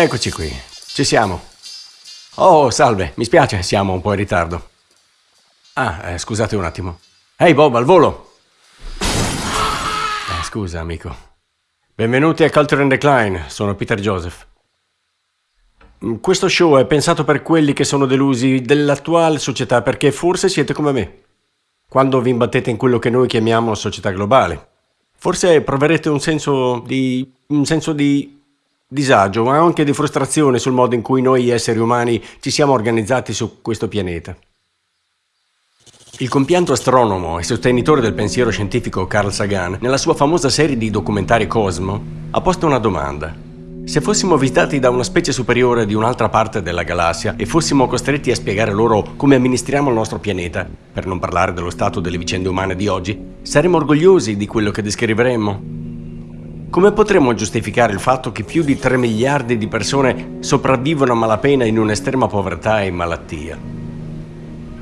Eccoci qui, ci siamo. Oh, salve, mi spiace, siamo un po' in ritardo. Ah, eh, scusate un attimo. Ehi Bob, al volo! Eh, scusa, amico. Benvenuti a Culture and Decline, sono Peter Joseph. Mm, questo show è pensato per quelli che sono delusi dell'attuale società perché forse siete come me. Quando vi imbattete in quello che noi chiamiamo società globale. Forse proverete un senso di... un senso di disagio, ma anche di frustrazione sul modo in cui noi esseri umani ci siamo organizzati su questo pianeta. Il compianto astronomo e sostenitore del pensiero scientifico Carl Sagan, nella sua famosa serie di documentari Cosmo, ha posto una domanda. Se fossimo visitati da una specie superiore di un'altra parte della galassia e fossimo costretti a spiegare loro come amministriamo il nostro pianeta, per non parlare dello stato delle vicende umane di oggi, saremmo orgogliosi di quello che descriveremmo? Come potremmo giustificare il fatto che più di 3 miliardi di persone sopravvivono a malapena in un'estrema povertà e malattia?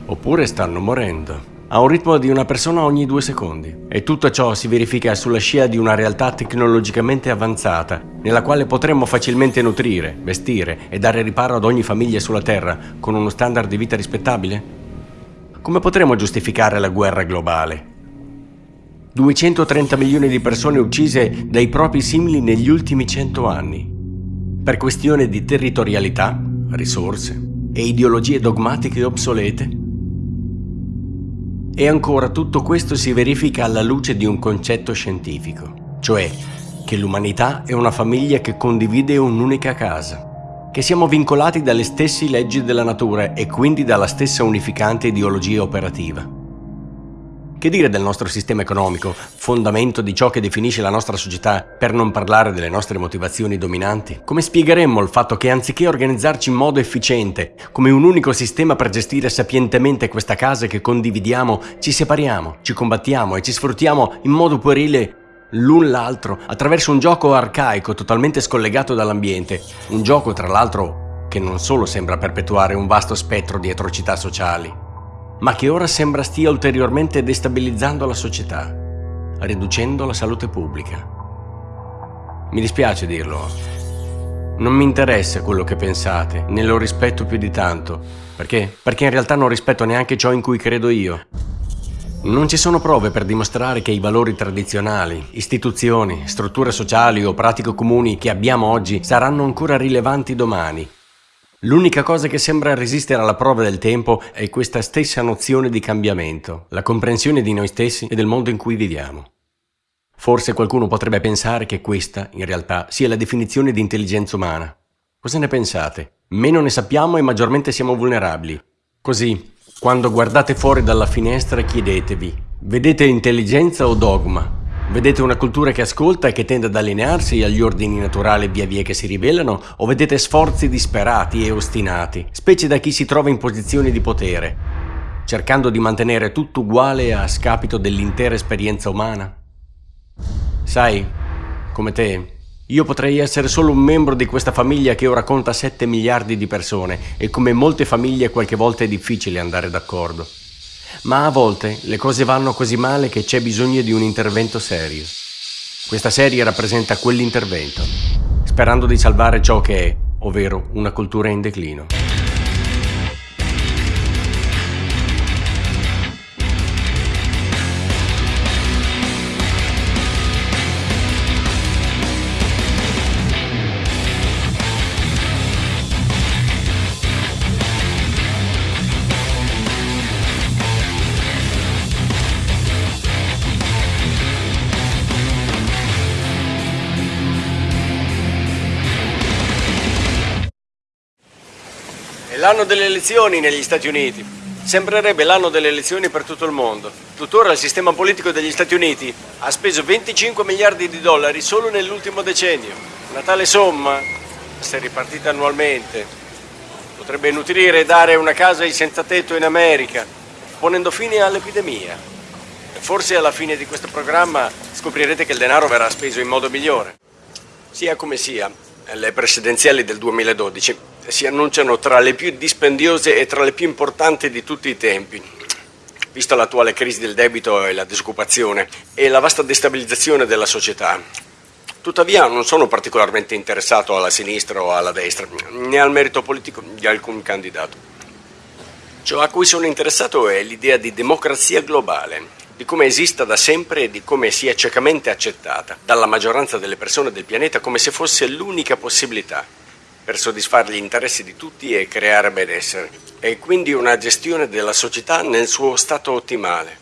Oppure stanno morendo, a un ritmo di una persona ogni due secondi. E tutto ciò si verifica sulla scia di una realtà tecnologicamente avanzata, nella quale potremmo facilmente nutrire, vestire e dare riparo ad ogni famiglia sulla Terra con uno standard di vita rispettabile? Come potremmo giustificare la guerra globale, 230 milioni di persone uccise dai propri simili negli ultimi 100 anni. Per questione di territorialità, risorse e ideologie dogmatiche obsolete. E ancora tutto questo si verifica alla luce di un concetto scientifico, cioè che l'umanità è una famiglia che condivide un'unica casa, che siamo vincolati dalle stesse leggi della natura e quindi dalla stessa unificante ideologia operativa. Che dire del nostro sistema economico, fondamento di ciò che definisce la nostra società, per non parlare delle nostre motivazioni dominanti? Come spiegheremmo il fatto che anziché organizzarci in modo efficiente, come un unico sistema per gestire sapientemente questa casa che condividiamo, ci separiamo, ci combattiamo e ci sfruttiamo in modo puerile l'un l'altro attraverso un gioco arcaico totalmente scollegato dall'ambiente, un gioco tra l'altro che non solo sembra perpetuare un vasto spettro di atrocità sociali, ma che ora sembra stia ulteriormente destabilizzando la società, riducendo la salute pubblica. Mi dispiace dirlo, non mi interessa quello che pensate, né lo rispetto più di tanto. Perché? Perché in realtà non rispetto neanche ciò in cui credo io. Non ci sono prove per dimostrare che i valori tradizionali, istituzioni, strutture sociali o pratiche comuni che abbiamo oggi saranno ancora rilevanti domani L'unica cosa che sembra resistere alla prova del tempo è questa stessa nozione di cambiamento, la comprensione di noi stessi e del mondo in cui viviamo. Forse qualcuno potrebbe pensare che questa, in realtà, sia la definizione di intelligenza umana. Cosa ne pensate? Meno ne sappiamo e maggiormente siamo vulnerabili. Così, quando guardate fuori dalla finestra chiedetevi, vedete intelligenza o dogma? Vedete una cultura che ascolta e che tende ad allinearsi agli ordini naturali via via che si rivelano o vedete sforzi disperati e ostinati, specie da chi si trova in posizioni di potere, cercando di mantenere tutto uguale a scapito dell'intera esperienza umana? Sai, come te, io potrei essere solo un membro di questa famiglia che ora conta 7 miliardi di persone e come molte famiglie qualche volta è difficile andare d'accordo. Ma a volte le cose vanno così male che c'è bisogno di un intervento serio. Questa serie rappresenta quell'intervento, sperando di salvare ciò che è, ovvero una cultura in declino. L'anno delle elezioni negli Stati Uniti. Sembrerebbe l'anno delle elezioni per tutto il mondo. Tuttora il sistema politico degli Stati Uniti ha speso 25 miliardi di dollari solo nell'ultimo decennio. Una tale somma, se ripartita annualmente, potrebbe nutrire e dare una casa ai senza tetto in America, ponendo fine all'epidemia. Forse alla fine di questo programma scoprirete che il denaro verrà speso in modo migliore. Sia come sia, le presidenziali del 2012 si annunciano tra le più dispendiose e tra le più importanti di tutti i tempi. Vista l'attuale crisi del debito e la disoccupazione e la vasta destabilizzazione della società, Tuttavia non sono particolarmente interessato alla sinistra o alla destra, né al merito politico di alcun candidato. Ciò a cui sono interessato è l'idea di democrazia globale, di come esista da sempre e di come sia ciecamente accettata dalla maggioranza delle persone del pianeta come se fosse l'unica possibilità per soddisfare gli interessi di tutti e creare benessere, e quindi una gestione della società nel suo stato ottimale.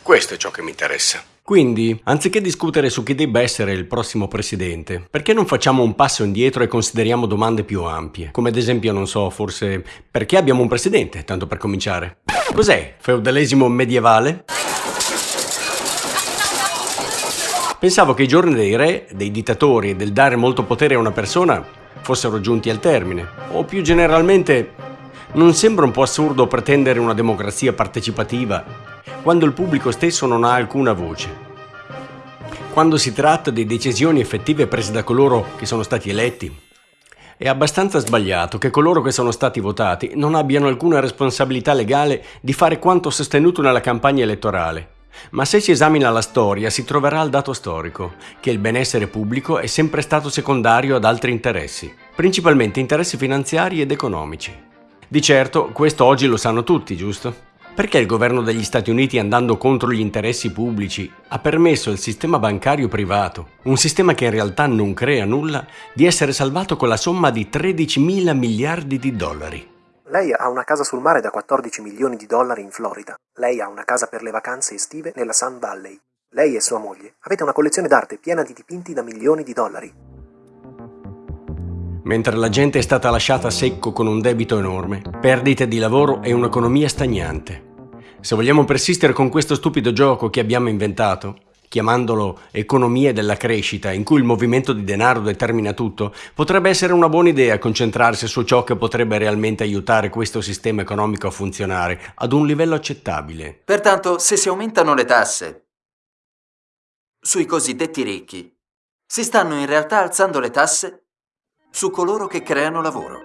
Questo è ciò che mi interessa. Quindi, anziché discutere su chi debba essere il prossimo presidente, perché non facciamo un passo indietro e consideriamo domande più ampie? Come ad esempio, non so, forse perché abbiamo un presidente, tanto per cominciare? Cos'è? Feudalesimo medievale? Pensavo che i giorni dei re, dei dittatori e del dare molto potere a una persona fossero giunti al termine. O più generalmente, non sembra un po' assurdo pretendere una democrazia partecipativa quando il pubblico stesso non ha alcuna voce? Quando si tratta di decisioni effettive prese da coloro che sono stati eletti? È abbastanza sbagliato che coloro che sono stati votati non abbiano alcuna responsabilità legale di fare quanto sostenuto nella campagna elettorale ma se si esamina la storia si troverà il dato storico, che il benessere pubblico è sempre stato secondario ad altri interessi, principalmente interessi finanziari ed economici. Di certo, questo oggi lo sanno tutti, giusto? Perché il governo degli Stati Uniti, andando contro gli interessi pubblici, ha permesso al sistema bancario privato, un sistema che in realtà non crea nulla, di essere salvato con la somma di 13 mila miliardi di dollari? Lei ha una casa sul mare da 14 milioni di dollari in Florida. Lei ha una casa per le vacanze estive nella Sun Valley. Lei e sua moglie avete una collezione d'arte piena di dipinti da milioni di dollari. Mentre la gente è stata lasciata a secco con un debito enorme, perdite di lavoro e un'economia stagnante. Se vogliamo persistere con questo stupido gioco che abbiamo inventato, chiamandolo economia della crescita, in cui il movimento di denaro determina tutto, potrebbe essere una buona idea concentrarsi su ciò che potrebbe realmente aiutare questo sistema economico a funzionare ad un livello accettabile. Pertanto, se si aumentano le tasse sui cosiddetti ricchi, si stanno in realtà alzando le tasse su coloro che creano lavoro.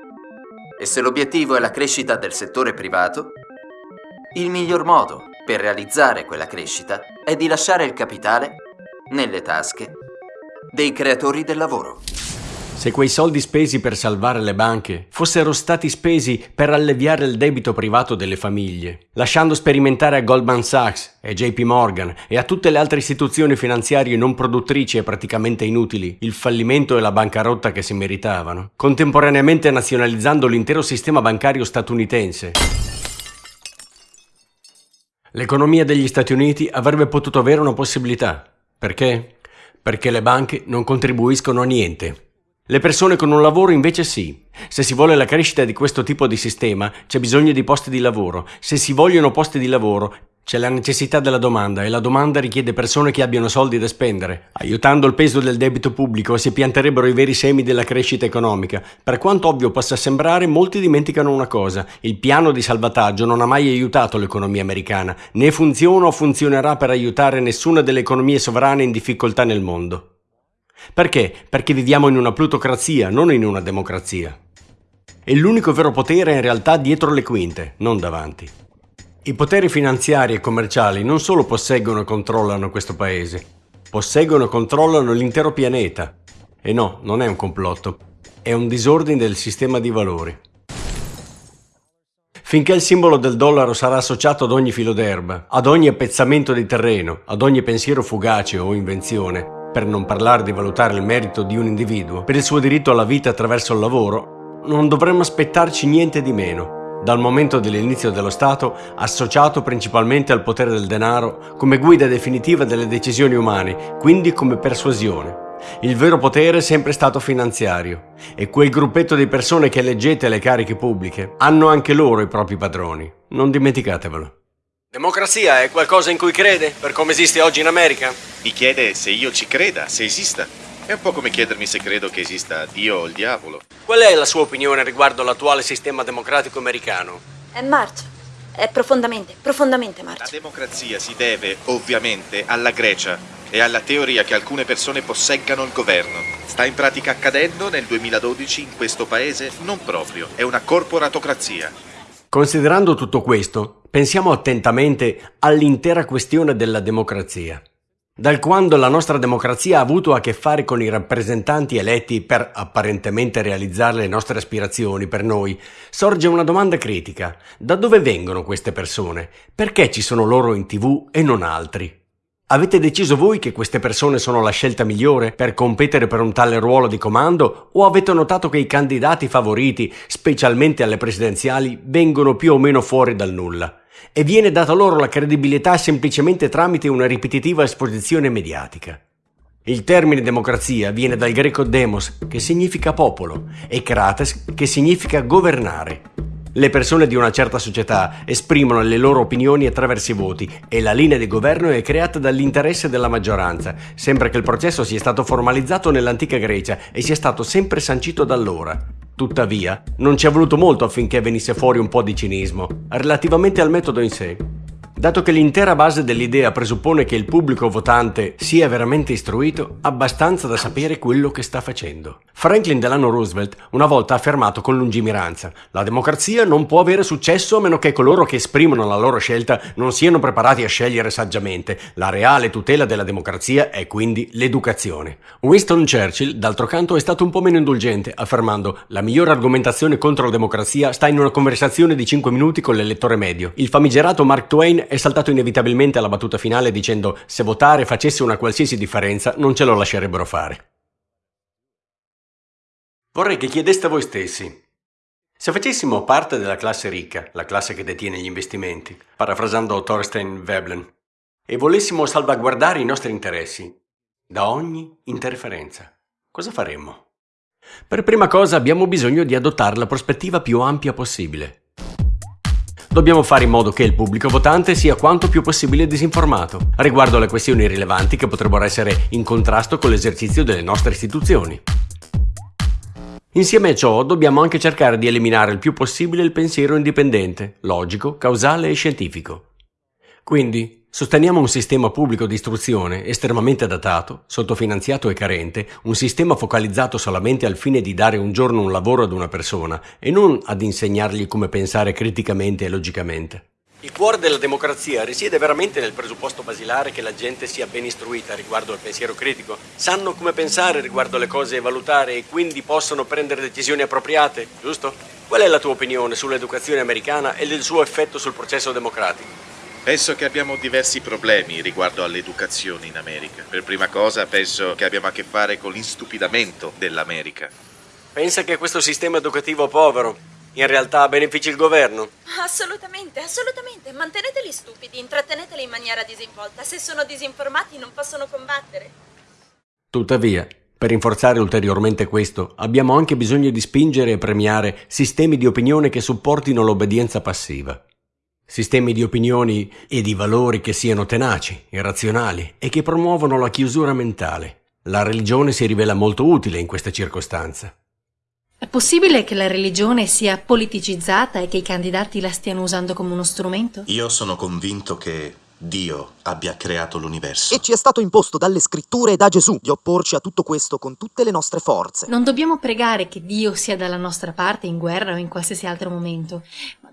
E se l'obiettivo è la crescita del settore privato, il miglior modo per realizzare quella crescita è di lasciare il capitale nelle tasche dei creatori del lavoro. Se quei soldi spesi per salvare le banche fossero stati spesi per alleviare il debito privato delle famiglie, lasciando sperimentare a Goldman Sachs e JP Morgan e a tutte le altre istituzioni finanziarie non produttrici e praticamente inutili il fallimento e la bancarotta che si meritavano, contemporaneamente nazionalizzando l'intero sistema bancario statunitense, L'economia degli Stati Uniti avrebbe potuto avere una possibilità. Perché? Perché le banche non contribuiscono a niente. Le persone con un lavoro invece sì. Se si vuole la crescita di questo tipo di sistema, c'è bisogno di posti di lavoro. Se si vogliono posti di lavoro, c'è la necessità della domanda e la domanda richiede persone che abbiano soldi da spendere. Aiutando il peso del debito pubblico si pianterebbero i veri semi della crescita economica. Per quanto ovvio possa sembrare, molti dimenticano una cosa. Il piano di salvataggio non ha mai aiutato l'economia americana, né funziona o funzionerà per aiutare nessuna delle economie sovrane in difficoltà nel mondo. Perché? Perché viviamo in una plutocrazia, non in una democrazia. E l'unico vero potere è in realtà dietro le quinte, non davanti. I poteri finanziari e commerciali non solo posseggono e controllano questo paese, posseggono e controllano l'intero pianeta. E no, non è un complotto, è un disordine del sistema di valori. Finché il simbolo del dollaro sarà associato ad ogni filo d'erba, ad ogni appezzamento di terreno, ad ogni pensiero fugace o invenzione, per non parlare di valutare il merito di un individuo, per il suo diritto alla vita attraverso il lavoro, non dovremmo aspettarci niente di meno dal momento dell'inizio dello Stato associato principalmente al potere del denaro come guida definitiva delle decisioni umane, quindi come persuasione. Il vero potere è sempre stato finanziario e quel gruppetto di persone che eleggete alle cariche pubbliche hanno anche loro i propri padroni, non dimenticatevelo. Democrazia è qualcosa in cui crede, per come esiste oggi in America? Mi chiede se io ci creda, se esista. È un po' come chiedermi se credo che esista Dio o il diavolo. Qual è la sua opinione riguardo l'attuale sistema democratico americano? È marcio. È profondamente, profondamente marcio. La democrazia si deve, ovviamente, alla Grecia e alla teoria che alcune persone posseggano il governo. Sta in pratica accadendo nel 2012 in questo paese? Non proprio, è una corporatocrazia. Considerando tutto questo, pensiamo attentamente all'intera questione della democrazia. Dal quando la nostra democrazia ha avuto a che fare con i rappresentanti eletti per apparentemente realizzare le nostre aspirazioni per noi, sorge una domanda critica. Da dove vengono queste persone? Perché ci sono loro in tv e non altri? Avete deciso voi che queste persone sono la scelta migliore per competere per un tale ruolo di comando o avete notato che i candidati favoriti, specialmente alle presidenziali, vengono più o meno fuori dal nulla? E viene data loro la credibilità semplicemente tramite una ripetitiva esposizione mediatica. Il termine democrazia viene dal greco demos, che significa popolo, e krates, che significa governare. Le persone di una certa società esprimono le loro opinioni attraverso i voti e la linea di governo è creata dall'interesse della maggioranza, sembra che il processo sia stato formalizzato nell'antica Grecia e sia stato sempre sancito da allora. Tuttavia, non ci è voluto molto affinché venisse fuori un po' di cinismo, relativamente al metodo in sé. Dato che l'intera base dell'idea presuppone che il pubblico votante sia veramente istruito, abbastanza da sapere quello che sta facendo. Franklin Delano Roosevelt una volta ha affermato con lungimiranza la democrazia non può avere successo a meno che coloro che esprimono la loro scelta non siano preparati a scegliere saggiamente. La reale tutela della democrazia è quindi l'educazione. Winston Churchill, d'altro canto, è stato un po' meno indulgente, affermando la migliore argomentazione contro la democrazia sta in una conversazione di 5 minuti con l'elettore medio. Il famigerato Mark Twain è saltato inevitabilmente alla battuta finale dicendo se votare facesse una qualsiasi differenza non ce lo lascerebbero fare. Vorrei che chiedeste a voi stessi, se facessimo parte della classe ricca, la classe che detiene gli investimenti, parafrasando Thorstein Veblen, e volessimo salvaguardare i nostri interessi da ogni interferenza, cosa faremmo? Per prima cosa abbiamo bisogno di adottare la prospettiva più ampia possibile. Dobbiamo fare in modo che il pubblico votante sia quanto più possibile disinformato riguardo alle questioni rilevanti che potrebbero essere in contrasto con l'esercizio delle nostre istituzioni. Insieme a ciò dobbiamo anche cercare di eliminare il più possibile il pensiero indipendente, logico, causale e scientifico. Quindi, Sosteniamo un sistema pubblico di istruzione estremamente datato, sottofinanziato e carente, un sistema focalizzato solamente al fine di dare un giorno un lavoro ad una persona e non ad insegnargli come pensare criticamente e logicamente. Il cuore della democrazia risiede veramente nel presupposto basilare che la gente sia ben istruita riguardo al pensiero critico, sanno come pensare riguardo alle cose e valutare e quindi possono prendere decisioni appropriate, giusto? Qual è la tua opinione sull'educazione americana e del suo effetto sul processo democratico? Penso che abbiamo diversi problemi riguardo all'educazione in America. Per prima cosa penso che abbiamo a che fare con l'instupidamento dell'America. Pensa che questo sistema educativo povero in realtà benefici il governo? Assolutamente, assolutamente. Manteneteli stupidi, intratteneteli in maniera disinvolta. Se sono disinformati non possono combattere. Tuttavia, per rinforzare ulteriormente questo, abbiamo anche bisogno di spingere e premiare sistemi di opinione che supportino l'obbedienza passiva. Sistemi di opinioni e di valori che siano tenaci, irrazionali e che promuovono la chiusura mentale. La religione si rivela molto utile in questa circostanza. È possibile che la religione sia politicizzata e che i candidati la stiano usando come uno strumento? Io sono convinto che Dio abbia creato l'universo. E ci è stato imposto dalle scritture e da Gesù di opporci a tutto questo con tutte le nostre forze. Non dobbiamo pregare che Dio sia dalla nostra parte in guerra o in qualsiasi altro momento,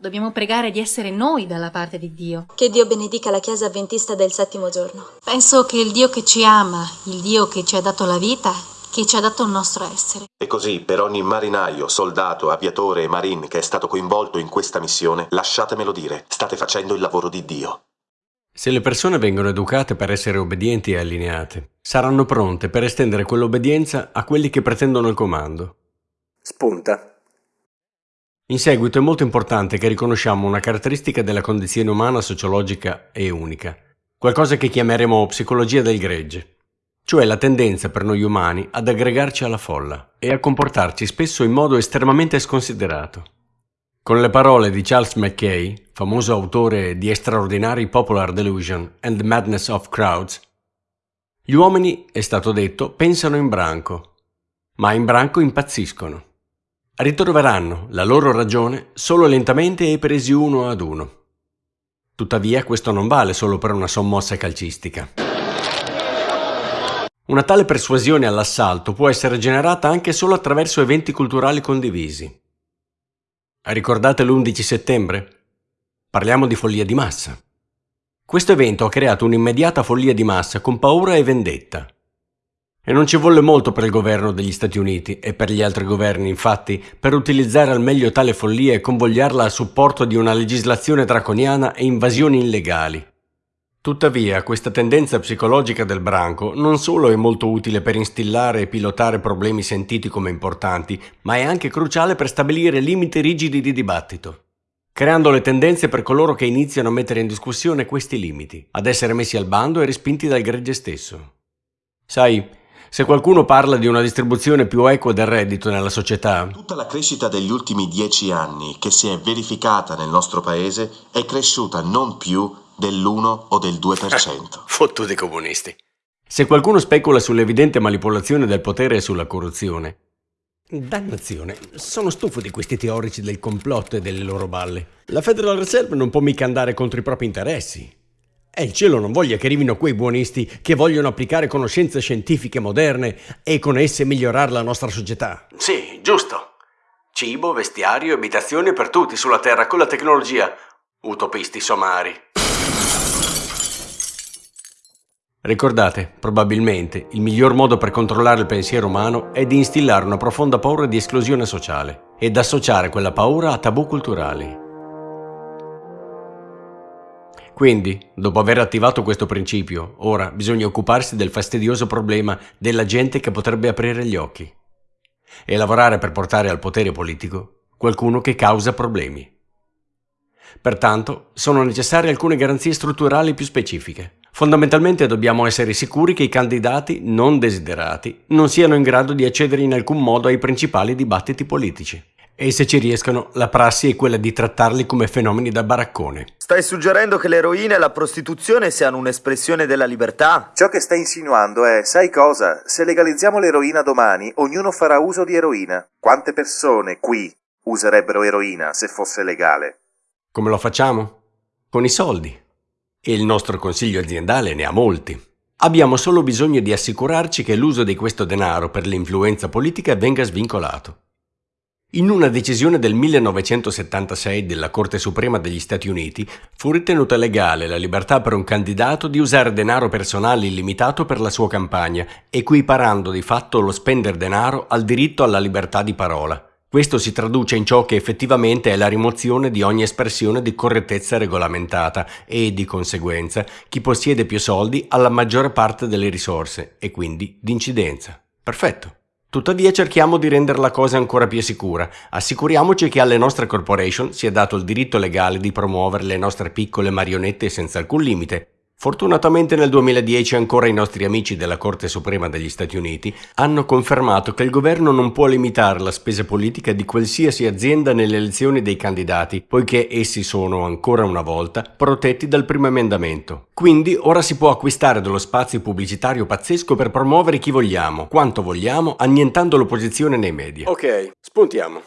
dobbiamo pregare di essere noi dalla parte di Dio. Che Dio benedica la Chiesa avventista del settimo giorno. Penso che il Dio che ci ama, il Dio che ci ha dato la vita, che ci ha dato il nostro essere. E così, per ogni marinaio, soldato, aviatore e marine che è stato coinvolto in questa missione, lasciatemelo dire, state facendo il lavoro di Dio. Se le persone vengono educate per essere obbedienti e allineate, saranno pronte per estendere quell'obbedienza a quelli che pretendono il comando. Spunta. In seguito è molto importante che riconosciamo una caratteristica della condizione umana sociologica e unica, qualcosa che chiameremo psicologia del gregge, cioè la tendenza per noi umani ad aggregarci alla folla e a comportarci spesso in modo estremamente sconsiderato. Con le parole di Charles Mackay, famoso autore di Extraordinary Popular Delusion and the Madness of Crowds, gli uomini, è stato detto, pensano in branco, ma in branco impazziscono. Ritroveranno la loro ragione solo lentamente e presi uno ad uno. Tuttavia questo non vale solo per una sommossa calcistica. Una tale persuasione all'assalto può essere generata anche solo attraverso eventi culturali condivisi. Ricordate l'11 settembre? Parliamo di follia di massa. Questo evento ha creato un'immediata follia di massa con paura e vendetta. E non ci volle molto per il governo degli Stati Uniti e per gli altri governi, infatti, per utilizzare al meglio tale follia e convogliarla a supporto di una legislazione draconiana e invasioni illegali. Tuttavia, questa tendenza psicologica del branco non solo è molto utile per instillare e pilotare problemi sentiti come importanti, ma è anche cruciale per stabilire limiti rigidi di dibattito, creando le tendenze per coloro che iniziano a mettere in discussione questi limiti, ad essere messi al bando e respinti dal gregge stesso. Sai, se qualcuno parla di una distribuzione più equa del reddito nella società... Tutta la crescita degli ultimi dieci anni che si è verificata nel nostro paese è cresciuta non più dell'1 o del 2%. Fottuti comunisti. Se qualcuno specula sull'evidente manipolazione del potere e sulla corruzione, Dannazione, sono stufo di questi teorici del complotto e delle loro balle. La Federal Reserve non può mica andare contro i propri interessi. E il cielo non voglia che arrivino quei buonisti che vogliono applicare conoscenze scientifiche moderne e con esse migliorare la nostra società. Sì, giusto. Cibo, vestiario, abitazioni per tutti sulla Terra con la tecnologia. Utopisti somari. Ricordate, probabilmente, il miglior modo per controllare il pensiero umano è di instillare una profonda paura di esclusione sociale ed associare quella paura a tabù culturali. Quindi, dopo aver attivato questo principio, ora bisogna occuparsi del fastidioso problema della gente che potrebbe aprire gli occhi e lavorare per portare al potere politico qualcuno che causa problemi. Pertanto, sono necessarie alcune garanzie strutturali più specifiche. Fondamentalmente dobbiamo essere sicuri che i candidati non desiderati non siano in grado di accedere in alcun modo ai principali dibattiti politici. E se ci riescono, la prassi è quella di trattarli come fenomeni da baraccone. Stai suggerendo che l'eroina e la prostituzione siano un'espressione della libertà? Ciò che stai insinuando è, sai cosa? Se legalizziamo l'eroina domani, ognuno farà uso di eroina. Quante persone qui userebbero eroina se fosse legale? Come lo facciamo? Con i soldi e il nostro consiglio aziendale ne ha molti. Abbiamo solo bisogno di assicurarci che l'uso di questo denaro per l'influenza politica venga svincolato. In una decisione del 1976 della Corte Suprema degli Stati Uniti fu ritenuta legale la libertà per un candidato di usare denaro personale illimitato per la sua campagna, equiparando di fatto lo spendere denaro al diritto alla libertà di parola. Questo si traduce in ciò che effettivamente è la rimozione di ogni espressione di correttezza regolamentata e, di conseguenza, chi possiede più soldi ha la maggiore parte delle risorse e quindi di incidenza. Perfetto. Tuttavia cerchiamo di rendere la cosa ancora più sicura. Assicuriamoci che alle nostre corporation sia dato il diritto legale di promuovere le nostre piccole marionette senza alcun limite, Fortunatamente nel 2010 ancora i nostri amici della Corte Suprema degli Stati Uniti hanno confermato che il governo non può limitare la spesa politica di qualsiasi azienda nelle elezioni dei candidati, poiché essi sono ancora una volta protetti dal primo emendamento. Quindi ora si può acquistare dello spazio pubblicitario pazzesco per promuovere chi vogliamo, quanto vogliamo, annientando l'opposizione nei media. Ok, spuntiamo.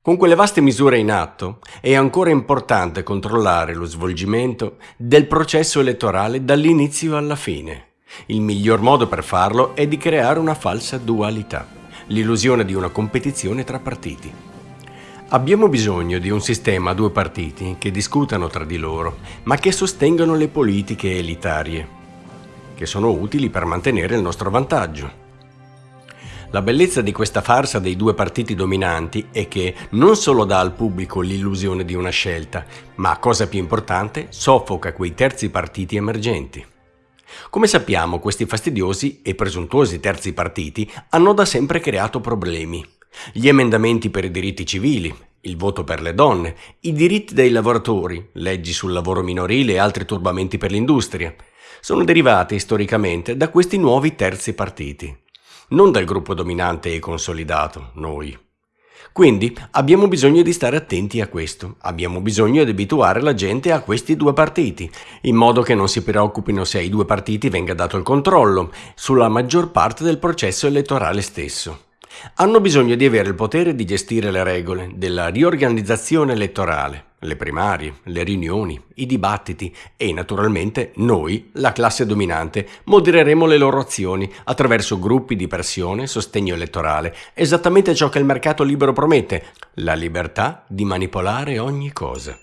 Con quelle vaste misure in atto è ancora importante controllare lo svolgimento del processo elettorale dall'inizio alla fine. Il miglior modo per farlo è di creare una falsa dualità, l'illusione di una competizione tra partiti. Abbiamo bisogno di un sistema a due partiti che discutano tra di loro, ma che sostengano le politiche elitarie, che sono utili per mantenere il nostro vantaggio. La bellezza di questa farsa dei due partiti dominanti è che non solo dà al pubblico l'illusione di una scelta, ma, cosa più importante, soffoca quei terzi partiti emergenti. Come sappiamo, questi fastidiosi e presuntuosi terzi partiti hanno da sempre creato problemi. Gli emendamenti per i diritti civili, il voto per le donne, i diritti dei lavoratori, leggi sul lavoro minorile e altri turbamenti per l'industria, sono derivati storicamente da questi nuovi terzi partiti non dal gruppo dominante e consolidato, noi. Quindi abbiamo bisogno di stare attenti a questo, abbiamo bisogno di abituare la gente a questi due partiti, in modo che non si preoccupino se ai due partiti venga dato il controllo sulla maggior parte del processo elettorale stesso. Hanno bisogno di avere il potere di gestire le regole della riorganizzazione elettorale, le primarie, le riunioni, i dibattiti e naturalmente noi, la classe dominante, modereremo le loro azioni attraverso gruppi di pressione, sostegno elettorale, esattamente ciò che il mercato libero promette, la libertà di manipolare ogni cosa.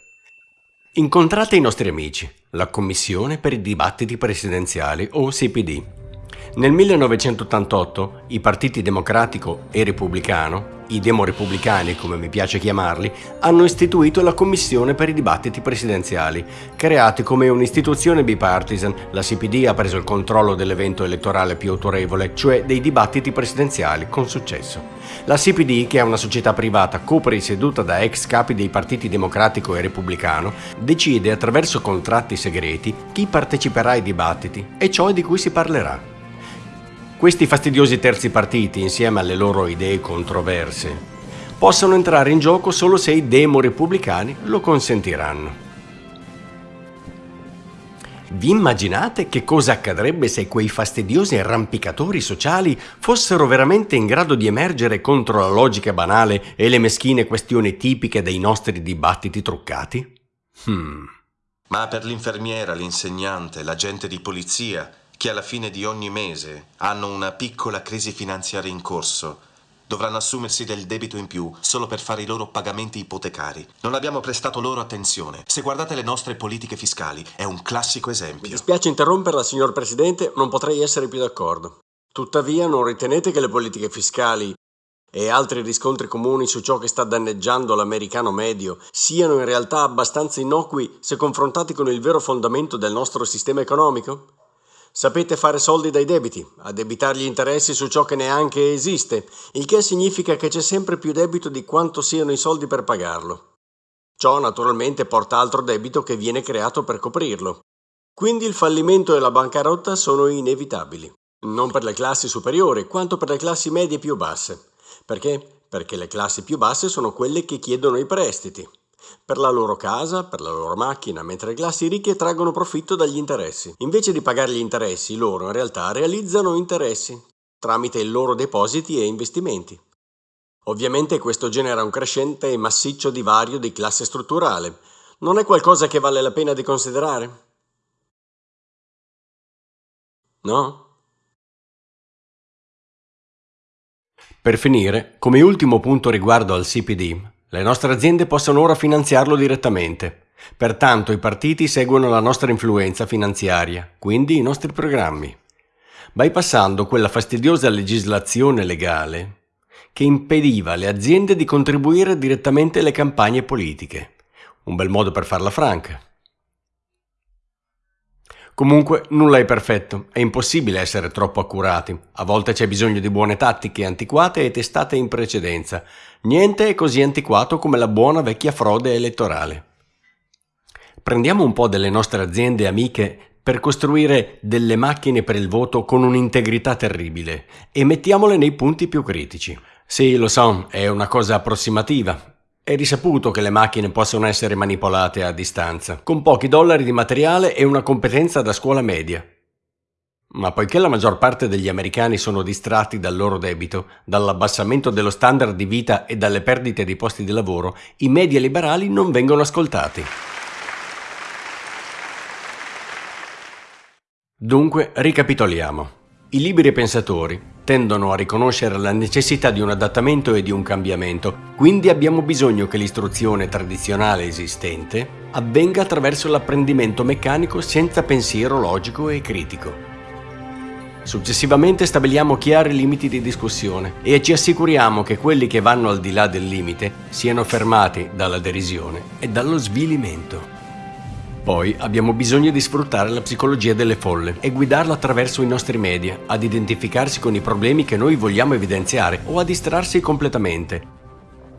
Incontrate i nostri amici, la Commissione per i dibattiti presidenziali o CPD. Nel 1988 i partiti democratico e repubblicano i demorepubblicani, come mi piace chiamarli, hanno istituito la Commissione per i dibattiti presidenziali. Creati come un'istituzione bipartisan, la CPD ha preso il controllo dell'evento elettorale più autorevole, cioè dei dibattiti presidenziali, con successo. La CPD, che è una società privata copresieduta da ex capi dei partiti democratico e repubblicano, decide attraverso contratti segreti chi parteciperà ai dibattiti e ciò di cui si parlerà. Questi fastidiosi terzi partiti, insieme alle loro idee controverse, possono entrare in gioco solo se i demo-repubblicani lo consentiranno. Vi immaginate che cosa accadrebbe se quei fastidiosi arrampicatori sociali fossero veramente in grado di emergere contro la logica banale e le meschine questioni tipiche dei nostri dibattiti truccati? Hmm. Ma per l'infermiera, l'insegnante, l'agente di polizia, che alla fine di ogni mese hanno una piccola crisi finanziaria in corso, dovranno assumersi del debito in più solo per fare i loro pagamenti ipotecari. Non abbiamo prestato loro attenzione. Se guardate le nostre politiche fiscali, è un classico esempio. Mi dispiace interromperla, signor Presidente, non potrei essere più d'accordo. Tuttavia, non ritenete che le politiche fiscali e altri riscontri comuni su ciò che sta danneggiando l'americano medio siano in realtà abbastanza innocui se confrontati con il vero fondamento del nostro sistema economico? Sapete fare soldi dai debiti, addebitar gli interessi su ciò che neanche esiste, il che significa che c'è sempre più debito di quanto siano i soldi per pagarlo. Ciò naturalmente porta altro debito che viene creato per coprirlo. Quindi il fallimento e la bancarotta sono inevitabili, non per le classi superiori quanto per le classi medie più basse. Perché? Perché le classi più basse sono quelle che chiedono i prestiti per la loro casa, per la loro macchina, mentre le classi ricche traggono profitto dagli interessi. Invece di pagare gli interessi, loro in realtà realizzano interessi tramite i loro depositi e investimenti. Ovviamente questo genera un crescente e massiccio divario di classe strutturale. Non è qualcosa che vale la pena di considerare? No? Per finire, come ultimo punto riguardo al CPD, le nostre aziende possono ora finanziarlo direttamente. Pertanto i partiti seguono la nostra influenza finanziaria, quindi i nostri programmi, bypassando quella fastidiosa legislazione legale che impediva alle aziende di contribuire direttamente alle campagne politiche. Un bel modo per farla franca. Comunque nulla è perfetto, è impossibile essere troppo accurati, a volte c'è bisogno di buone tattiche antiquate e testate in precedenza, niente è così antiquato come la buona vecchia frode elettorale. Prendiamo un po' delle nostre aziende amiche per costruire delle macchine per il voto con un'integrità terribile e mettiamole nei punti più critici. Sì, lo so, è una cosa approssimativa, è risaputo che le macchine possono essere manipolate a distanza, con pochi dollari di materiale e una competenza da scuola media. Ma poiché la maggior parte degli americani sono distratti dal loro debito, dall'abbassamento dello standard di vita e dalle perdite di posti di lavoro, i media liberali non vengono ascoltati. Dunque, ricapitoliamo. I liberi pensatori, tendono a riconoscere la necessità di un adattamento e di un cambiamento, quindi abbiamo bisogno che l'istruzione tradizionale esistente avvenga attraverso l'apprendimento meccanico senza pensiero logico e critico. Successivamente stabiliamo chiari limiti di discussione e ci assicuriamo che quelli che vanno al di là del limite siano fermati dalla derisione e dallo svilimento. Poi abbiamo bisogno di sfruttare la psicologia delle folle e guidarla attraverso i nostri media, ad identificarsi con i problemi che noi vogliamo evidenziare o a distrarsi completamente.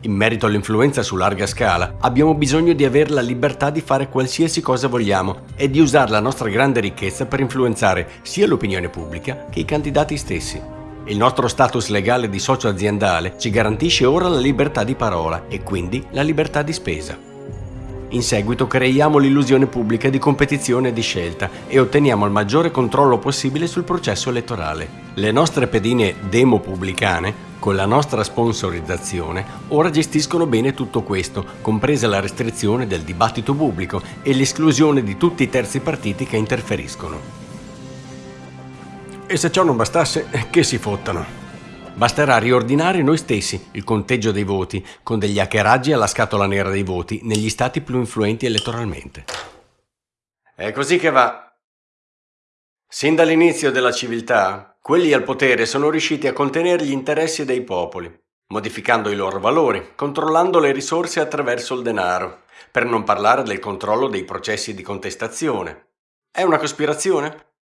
In merito all'influenza su larga scala, abbiamo bisogno di avere la libertà di fare qualsiasi cosa vogliamo e di usare la nostra grande ricchezza per influenzare sia l'opinione pubblica che i candidati stessi. Il nostro status legale di socio aziendale ci garantisce ora la libertà di parola e quindi la libertà di spesa. In seguito creiamo l'illusione pubblica di competizione e di scelta e otteniamo il maggiore controllo possibile sul processo elettorale. Le nostre pedine demo-pubblicane, con la nostra sponsorizzazione, ora gestiscono bene tutto questo, compresa la restrizione del dibattito pubblico e l'esclusione di tutti i terzi partiti che interferiscono. E se ciò non bastasse, che si fottano. Basterà riordinare noi stessi il conteggio dei voti con degli hackeraggi alla scatola nera dei voti negli stati più influenti elettoralmente. È così che va. Sin dall'inizio della civiltà, quelli al potere sono riusciti a contenere gli interessi dei popoli, modificando i loro valori, controllando le risorse attraverso il denaro, per non parlare del controllo dei processi di contestazione. È una cospirazione?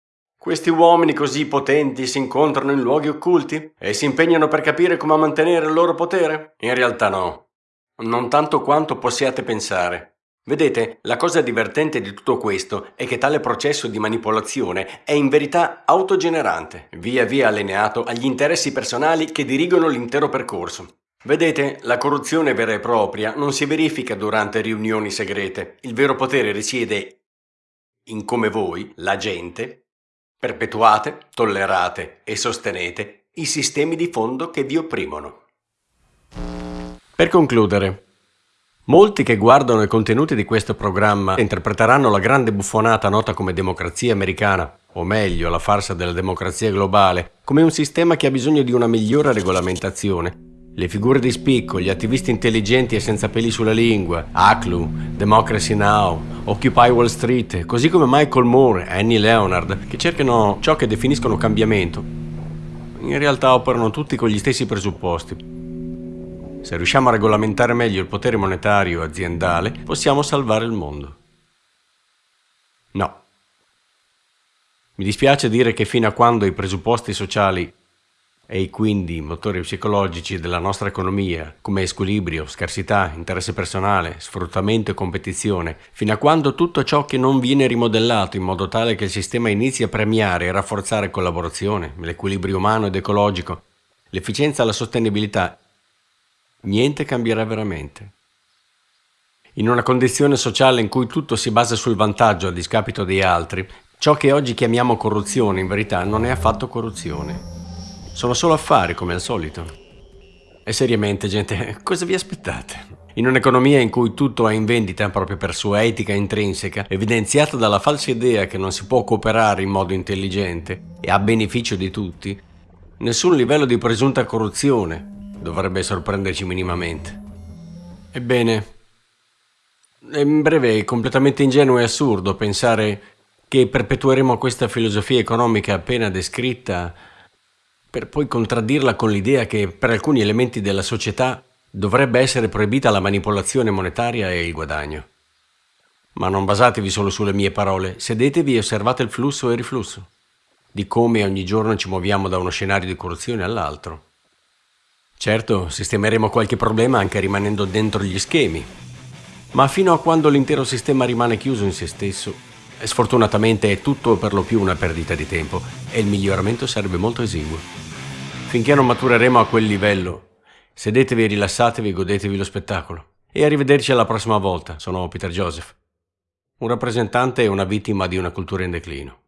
Questi uomini così potenti si incontrano in luoghi occulti e si impegnano per capire come mantenere il loro potere? In realtà no. Non tanto quanto possiate pensare. Vedete, la cosa divertente di tutto questo è che tale processo di manipolazione è in verità autogenerante, via via allineato agli interessi personali che dirigono l'intero percorso. Vedete, la corruzione vera e propria non si verifica durante riunioni segrete. Il vero potere risiede in come voi, la gente, Perpetuate, tollerate e sostenete i sistemi di fondo che vi opprimono. Per concludere, molti che guardano i contenuti di questo programma interpreteranno la grande buffonata nota come democrazia americana, o meglio la farsa della democrazia globale, come un sistema che ha bisogno di una migliore regolamentazione le figure di spicco, gli attivisti intelligenti e senza peli sulla lingua, ACLU, Democracy Now, Occupy Wall Street, così come Michael Moore e Annie Leonard, che cercano ciò che definiscono cambiamento, in realtà operano tutti con gli stessi presupposti. Se riusciamo a regolamentare meglio il potere monetario aziendale, possiamo salvare il mondo. No. Mi dispiace dire che fino a quando i presupposti sociali e quindi motori psicologici della nostra economia, come squilibrio, scarsità, interesse personale, sfruttamento e competizione, fino a quando tutto ciò che non viene rimodellato in modo tale che il sistema inizi a premiare e rafforzare collaborazione, l'equilibrio umano ed ecologico, l'efficienza e la sostenibilità, niente cambierà veramente. In una condizione sociale in cui tutto si basa sul vantaggio a discapito degli altri, ciò che oggi chiamiamo corruzione in verità non è affatto corruzione. Sono solo affari, come al solito. E seriamente, gente, cosa vi aspettate? In un'economia in cui tutto è in vendita proprio per sua etica intrinseca, evidenziata dalla falsa idea che non si può cooperare in modo intelligente e a beneficio di tutti, nessun livello di presunta corruzione dovrebbe sorprenderci minimamente. Ebbene, in breve è completamente ingenuo e assurdo pensare che perpetueremo questa filosofia economica appena descritta per poi contraddirla con l'idea che per alcuni elementi della società dovrebbe essere proibita la manipolazione monetaria e il guadagno. Ma non basatevi solo sulle mie parole, sedetevi e osservate il flusso e il riflusso, di come ogni giorno ci muoviamo da uno scenario di corruzione all'altro. Certo, sistemeremo qualche problema anche rimanendo dentro gli schemi, ma fino a quando l'intero sistema rimane chiuso in se stesso, sfortunatamente è tutto per lo più una perdita di tempo e il miglioramento sarebbe molto esiguo. Finché non matureremo a quel livello, sedetevi, rilassatevi e godetevi lo spettacolo. E arrivederci alla prossima volta. Sono Peter Joseph, un rappresentante e una vittima di una cultura in declino.